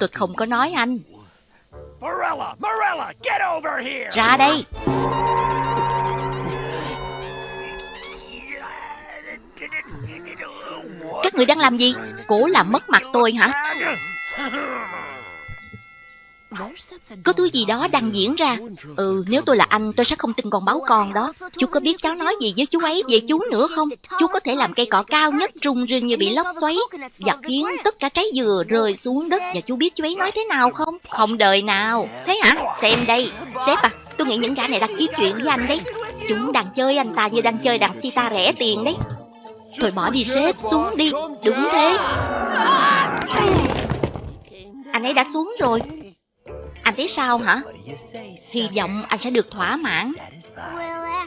Tôi không có nói anh. Morella, Morella, get over here! Ra đây. Các người đang làm gì? Cố làm mất mặt tôi hả? Có thứ gì đó đang diễn ra. Ừ, nếu tôi là anh, tôi sẽ không tin con báo con đó. Chú có biết cháu nói gì với chú ấy về chú nữa không? Chú có thể làm cây cỏ cao nhất rung rinh như bị lốc xoáy và khiến tất cả trái dừa rơi xuống đất. Và chú biết chú ấy nói thế nào không? Không đời nào. Thế hả? Xem đây. Sếp à, tôi nghĩ những gã này đang kiếm chuyện với anh đấy. Chúng đang chơi anh ta như đang chơi đàn ta rẻ tiền đấy. Thôi bỏ đi sếp, xuống đi. Đúng thế. Anh ấy đã xuống rồi. Thấy sao hả? Hy vọng anh sẽ được thỏa mãn.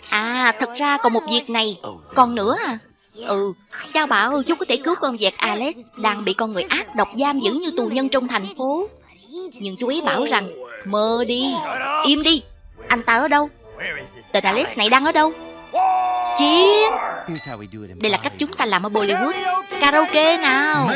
À, thật ra còn một việc này. Còn nữa à? Ừ, cha bảo chú có thể cứu con vẹt Alex đang bị con người ác độc giam giữ như tù nhân trong thành phố. Nhưng chú ý bảo rằng, mơ đi, im đi. Anh ta ở đâu? Tên Alex này đang ở đâu? Chiến! Đây là cách chúng ta làm ở Bollywood. Karaoke nào!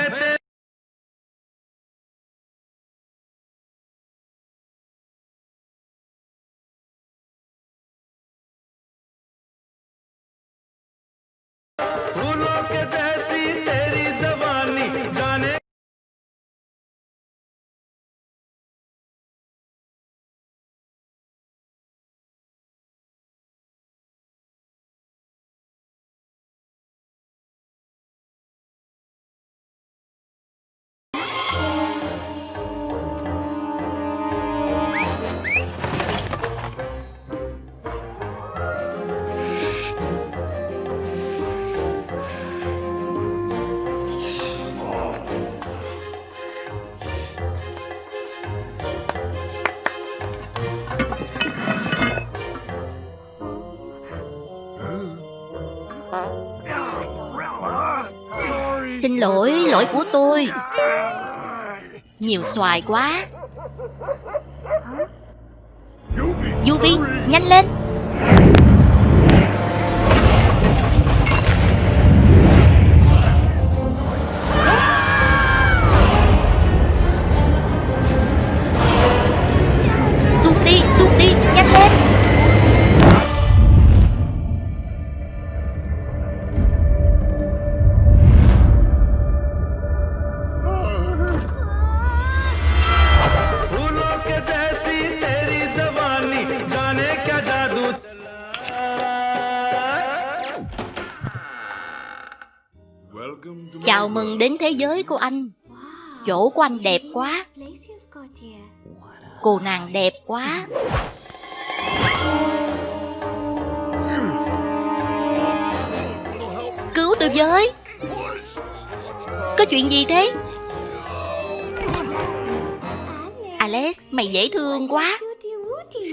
Lỗi, lỗi của tôi. Nhiều xoài quá. Yubi, nhanh lên. Chào mừng đến thế giới của anh. Chỗ của anh đẹp quá. Cô nàng đẹp quá. Cứu tôi với. Có chuyện gì thế? Alex, mày dễ thương quá.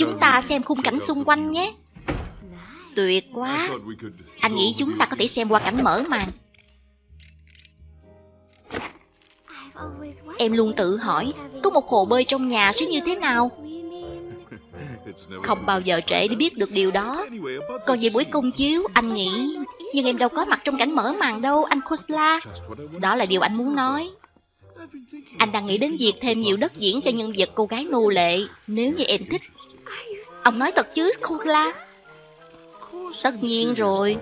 Chúng ta xem khung cảnh xung quanh nhé. Tuyệt quá. Anh nghĩ chúng ta có thể xem qua cảnh mở màn. Em luôn tự hỏi, có một hồ bơi trong nhà sẽ như thế nào? Không bao giờ trễ để biết được điều đó. Còn về buổi công chiếu, anh nghĩ... Nhưng em đâu có mặt trong cảnh mở màn đâu, anh Khosla. Đó là điều anh muốn nói. Anh đang nghĩ đến việc thêm nhiều đất diễn cho nhân vật cô gái nô lệ, nếu như em thích. Ông nói thật chứ, Khosla? Tất nhiên rồi.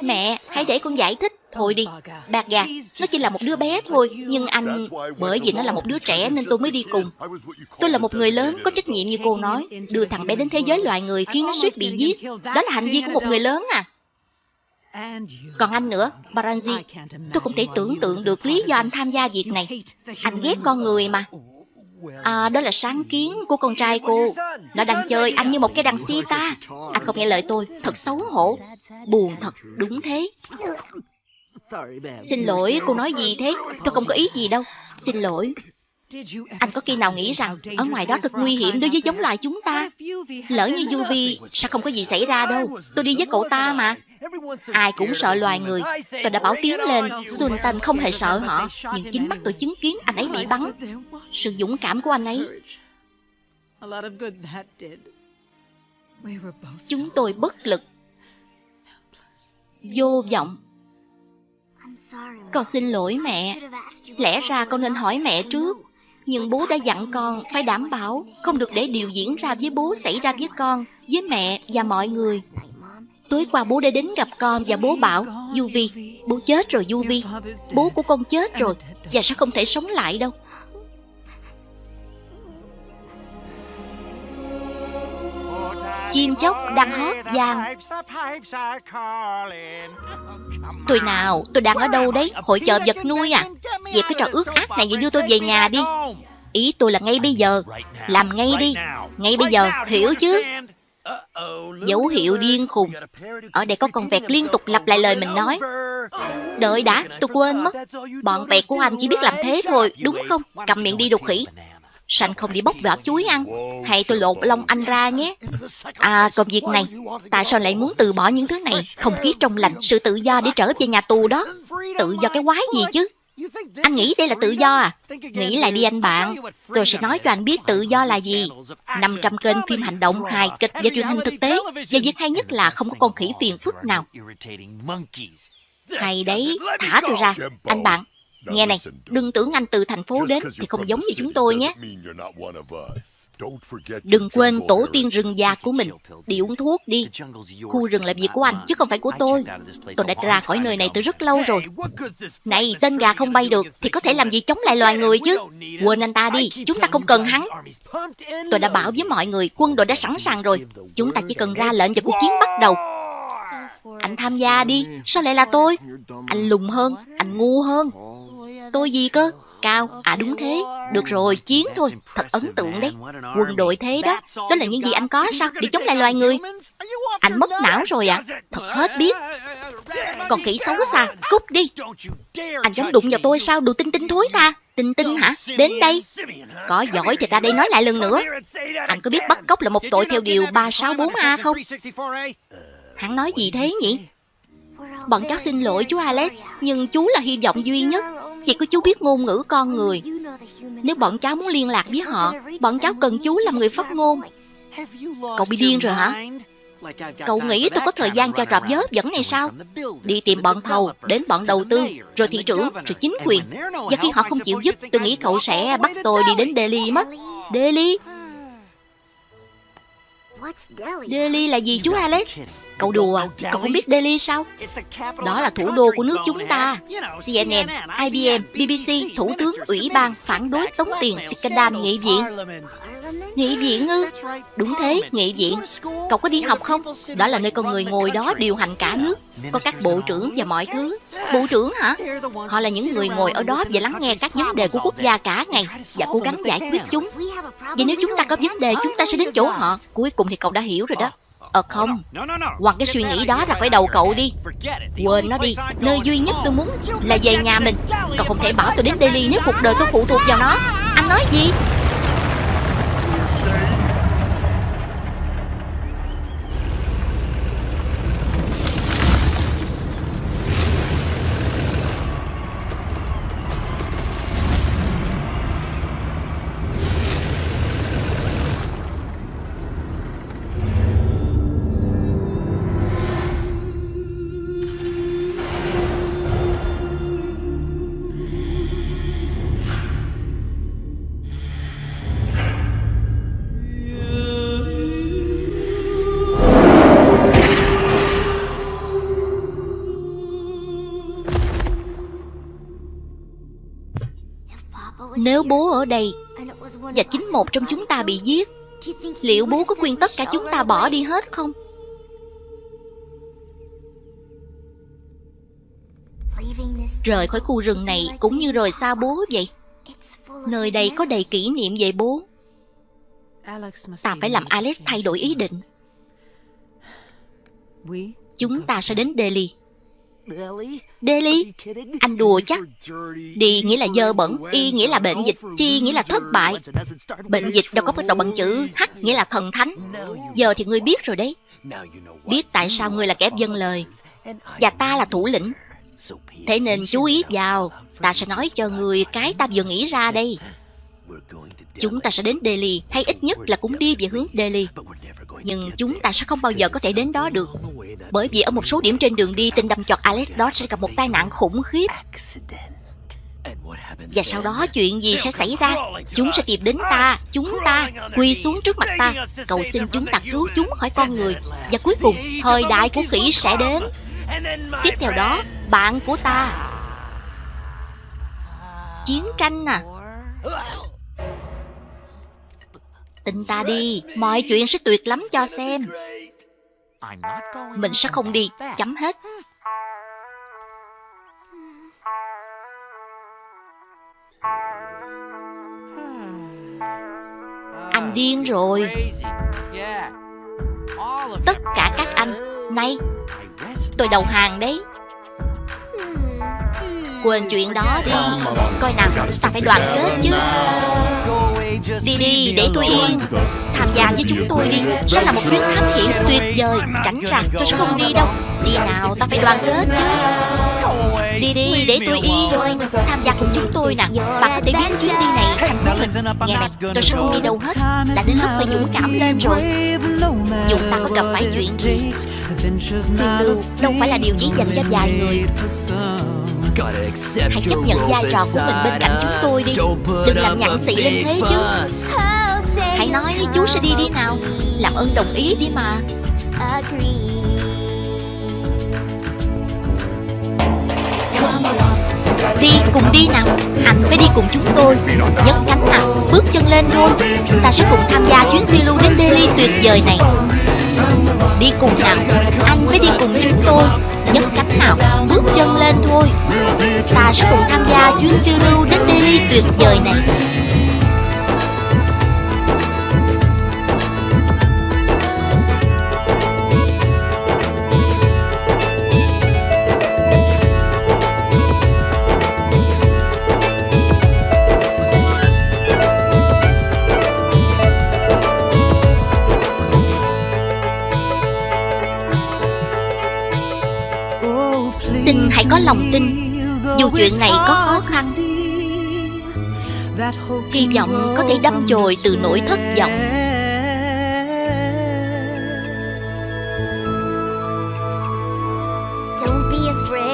Mẹ, hãy để con giải thích. Thôi đi, bạc gà, nó chỉ là một đứa bé thôi, nhưng anh... Bởi vì nó là một đứa trẻ nên tôi mới đi cùng. Tôi là một người lớn, có trách nhiệm như cô nói. Đưa thằng bé đến thế giới loài người khiến nó suýt bị giết. Đó là hành vi của một người lớn à. Còn anh nữa, Baranji, tôi không thể tưởng tượng được lý do anh tham gia việc này. Anh ghét con người mà. À, đó là sáng kiến của con trai cô. Nó đang chơi anh như một cái đàn ta. Anh không nghe lời tôi, thật xấu hổ. Buồn thật, đúng thế. Xin lỗi, cô nói gì thế? Tôi không có ý gì đâu. Xin lỗi. Anh có khi nào nghĩ rằng ở ngoài đó thật nguy hiểm đối với giống loài chúng ta? Lỡ như Yuvi, sao không có gì xảy ra đâu. Tôi đi với cậu ta mà. Ai cũng sợ loài người. Tôi đã bảo tiếng lên, Sultan không hề sợ họ. Nhưng chính mắt tôi chứng kiến anh ấy bị bắn. Sự dũng cảm của anh ấy. Chúng tôi bất lực. Vô vọng. Con xin lỗi mẹ. Lẽ ra con nên hỏi mẹ trước. Nhưng bố đã dặn con phải đảm bảo không được để điều diễn ra với bố xảy ra với con, với mẹ và mọi người. Tối qua bố đã đến gặp con và bố bảo, Yuvi, bố chết rồi Yuvi. Bố của con chết rồi và sẽ không thể sống lại đâu. Chim chóc đang hót vang. Tôi nào, tôi đang ở đâu đấy? Hội chợ vật nuôi à? Dẹp cái trò ước ác này và đưa tôi về nhà đi. Ý tôi là ngay bây giờ. Làm ngay đi. Ngay bây giờ, hiểu chứ? Dấu hiệu điên khùng. Ở đây có con vẹt liên tục lặp lại lời mình nói. Đợi đã, tôi quên mất. Bọn vẹt của anh chỉ biết làm thế thôi, đúng không? Cầm miệng đi đục khỉ. Sanh không đi bóc vỏ chuối ăn. Hay tôi lột lông anh ra nhé. À còn việc này Tại sao lại muốn từ bỏ những thứ này? Không khí trong lành Sự tự do để trở về nhà tù đó. Tự do cái quái gì chứ Anh nghĩ đây là tự do à? Nghĩ lại đi anh bạn. Tôi sẽ nói cho anh biết tự do là gì. 500 kênh phim hành động, hài kịch và truyền hình thực tế. Và việc hay nhất là không có con khỉ phiền phức nào. Hay đấy. Thả tôi ra. Anh bạn Nghe này, đừng tưởng anh từ thành phố đến thì không giống như chúng tôi nhé. Đừng quên tổ tiên rừng già của mình. Đi uống thuốc đi. Khu rừng là việc của anh, chứ không phải của tôi. Tôi đã ra khỏi nơi này từ rất lâu rồi. Này, tên gà không bay được thì có thể làm gì chống lại loài người chứ. Quên anh ta đi, chúng ta không cần hắn. Tôi đã bảo với mọi người, quân đội đã sẵn sàng rồi. Chúng ta chỉ cần ra lệnh cho cuộc chiến bắt đầu. Anh tham gia đi, sao lại là tôi? Anh lùng hơn, anh ngu hơn. Tôi gì cơ? Cao, à đúng thế. Được rồi, chiến thôi. Thật ấn tượng đấy. Quân đội thế đó. Đó là những gì anh có sao? Để chống lại loài người. Anh mất não rồi à? Thật hết biết. Còn khỉ xấu xa, cút đi. Anh dám đụng vào tôi sao? Đồ tinh tinh thối ta. Tinh tinh hả? Đến đây. Có giỏi thì ra đây nói lại lần nữa. Anh có biết bắt cóc là một tội theo điều 364A không? Hắn nói gì thế nhỉ? Bọn cháu xin lỗi chú Alex, nhưng chú là hy vọng duy nhất. Chỉ có chú biết ngôn ngữ con người. Nếu bọn cháu muốn liên lạc với họ, bọn cháu cần chú làm người phát ngôn. Cậu bị điên rồi hả? Cậu nghĩ tôi có thời gian cho trò vớ dẫn này sao? Đi tìm bọn thầu, đến bọn đầu tư, rồi thị trưởng, rồi chính quyền. Và khi họ không chịu giúp, tôi nghĩ cậu sẽ bắt tôi đi đến Delhi mất. Delhi? Delhi là gì chú Alex? Cậu đùa, à? cậu không biết Delhi sao? Đó là thủ đô của nước chúng ta. CNN, IBM, BBC, Thủ tướng, Ủy ban phản đối tống tiền Scandal nghị viện. Nghị viện ư? Đúng thế, nghị viện. Cậu có đi học không? Đó là nơi con người ngồi đó điều hành cả nước. Có các bộ trưởng và mọi thứ. Bộ trưởng hả? Họ là những người ngồi ở đó và lắng nghe các vấn đề của quốc gia cả ngày và cố gắng giải quyết chúng. Vậy nếu chúng ta có vấn đề, chúng ta sẽ đến chỗ họ. Cuối cùng thì cậu đã hiểu rồi đó. Ờ không. Hoặc cái suy nghĩ đó ra khỏi đầu cậu đi. Quên nó đi. Nơi duy nhất tôi muốn là về nhà mình. Cậu không thể bảo tôi đến Daily nếu cuộc đời tôi phụ thuộc vào nó. Anh nói gì? Nếu bố ở đây Và chính một trong chúng ta bị giết, Liệu bố có khuyên tất cả chúng ta bỏ đi hết không? Rời khỏi khu rừng này cũng như rời xa bố vậy. Nơi đây có đầy kỷ niệm về bố. Ta phải làm Alex thay đổi ý định. Chúng ta sẽ đến Delhi. Delhi? Anh đùa chắc. Đi nghĩa là dơ bẩn, y nghĩa là bệnh dịch, chi nghĩa là thất bại. Bệnh dịch đâu có bắt đầu bằng chữ H nghĩa là thần thánh. Giờ thì ngươi biết rồi đấy. Biết tại sao ngươi là kẻ dân lời và ta là thủ lĩnh. Thế nên chú ý vào, ta sẽ nói cho người cái ta vừa nghĩ ra đây. Chúng ta sẽ đến Delhi, hay ít nhất là cũng đi về hướng Delhi. Nhưng chúng ta sẽ không bao giờ có thể đến đó được. Bởi vì ở một số điểm trên đường đi, tên đâm chọt Alex đó sẽ gặp một tai nạn khủng khiếp. Và sau đó chuyện gì sẽ xảy ra? Chúng sẽ tìm đến ta, chúng ta, quỳ xuống trước mặt ta, cầu xin chúng ta cứu chúng khỏi con người. Và cuối cùng, thời đại của khỉ sẽ đến. Tiếp theo đó, bạn của ta. Chiến tranh à? Tin ta đi, mọi chuyện sẽ tuyệt lắm cho xem. Mình sẽ không đi, chấm hết. Anh điên rồi. Tất cả các anh, nay, tôi đầu hàng đấy. Quên chuyện đó đi Coi nào, ta phải đoàn kết chứ Đi đi, để tôi yên Tham gia với chúng tôi đi. Sẽ là một chuyến thám hiểm tuyệt vời. Cảnh rằng tôi sẽ không đi đâu. Đi nào, ta phải đoàn kết chứ. Đi đi, để tôi yên Tham gia cùng chúng tôi nè. Bạn có thể biến chuyến đi này thành của mình. Nghe này, tôi sẽ không đi đâu hết. Đã đến lúc phải dũng cảm lên rồi. Dù ta có gặp phải chuyện gì Phiêu lưu đâu phải là điều chỉ dành cho vài người. Hãy chấp nhận vai trò của mình bên cạnh chúng tôi đi. Đừng làm nhặn xị lên thế chứ. Hãy nói chú sẽ đi đi nào. Làm ơn đồng ý đi mà. Đi, cùng đi nào. Anh phải đi cùng chúng tôi. Nhấc cánh nào, bước chân lên thôi. Ta sẽ cùng tham gia chuyến phiêu lưu đến Delhi tuyệt vời này. Đi cùng nào. Anh phải đi cùng chúng tôi nhấc cánh nào bước chân lên thôi. Ta sẽ cùng tham gia chuyến phiêu lưu đến Delhi tuyệt vời này. Lòng tin. Dù chuyện này có khó khăn Hy vọng có thể đâm chồi từ nỗi thất vọng.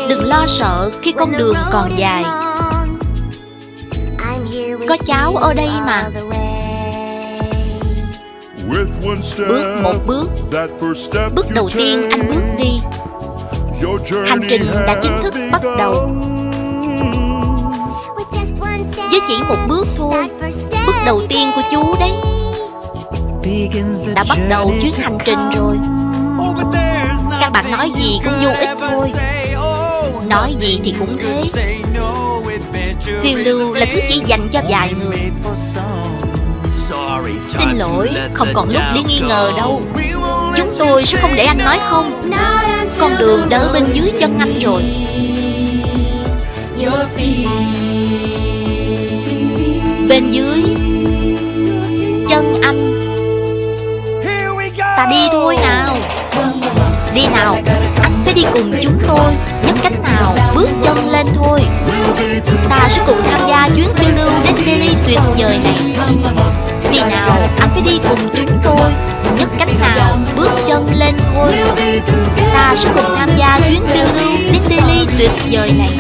Đừng lo sợ khi con đường còn dài. Có cháu ở đây mà. Bước một bước. Bước đầu tiên anh bước đi Hành trình đã chính thức bắt đầu. Với chỉ một bước thôi. Bước đầu tiên của chú đấy. Đã bắt đầu chuyến hành trình rồi. Các bạn nói gì cũng vô ích thôi. Nói gì thì cũng thế. Phiêu lưu là thứ chỉ dành cho vài người. Xin lỗi, không còn lúc để nghi ngờ đâu Chúng tôi sẽ không để anh nói không. Con đường đỡ bên dưới chân anh rồi. Bên dưới Chân anh. Ta đi thôi nào. Đi nào. Anh phải đi cùng chúng tôi. Nhấc cánh nào, Bước chân lên thôi. Ta sẽ cùng tham gia chuyến phiêu lưu đến Delhi tuyệt vời này. Đi nào Anh phải đi cùng chúng tôi? nhấc cánh nào Bước chân lên thôi Ta sẽ cùng tham gia chuyến phiêu lưu đến Delhi tuyệt vời này